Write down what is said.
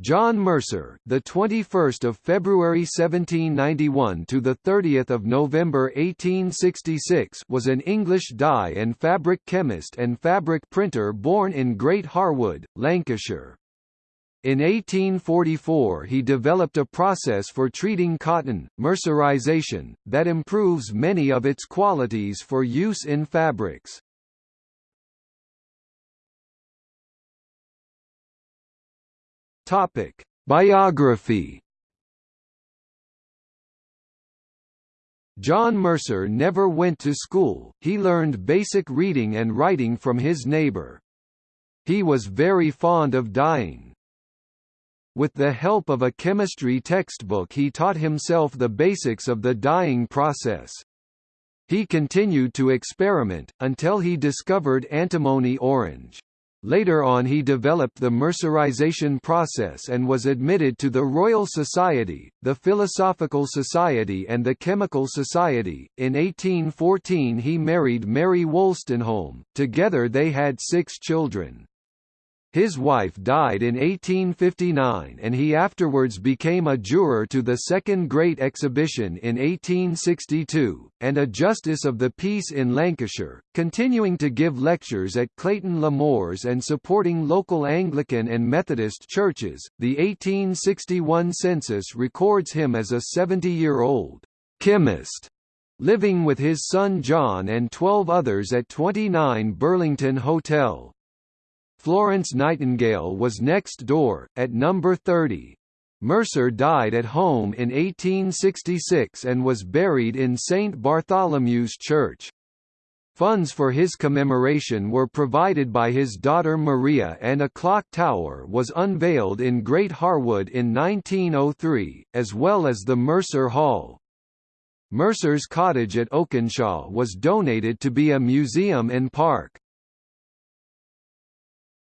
John Mercer, the 21st of February 1791 to the 30th of November 1866, was an English dye and fabric chemist and fabric printer born in Great Harwood, Lancashire. In 1844 he developed a process for treating cotton, mercerization, that improves many of its qualities for use in fabrics. Topic: Biography. John Mercer never went to school, he learned basic reading and writing from his neighbor. He was very fond of dyeing. With the help of a chemistry textbook he taught himself the basics of the dyeing process. He continued to experiment, until he discovered antimony orange. Later on he developed the mercerization process and was admitted to the Royal Society, the Philosophical Society and the Chemical Society. In 1814 he married Mary Wolstenholme, together they had six children. His wife died in 1859 and he afterwards became a juror to the Second Great Exhibition in 1862, and a Justice of the Peace in Lancashire, continuing to give lectures at Clayton Le Moors and supporting local Anglican and Methodist churches. The 1861 census records him as a 70-year-old chemist living with his son John and 12 others at 29 Burlington Hotel. Florence Nightingale was next door, at number 30. Mercer died at home in 1866 and was buried in St. Bartholomew's Church. Funds for his commemoration were provided by his daughter Maria and a clock tower was unveiled in Great Harwood in 1903, as well as the Mercer Hall. Mercer's cottage at Oakenshaw was donated to be a museum and park.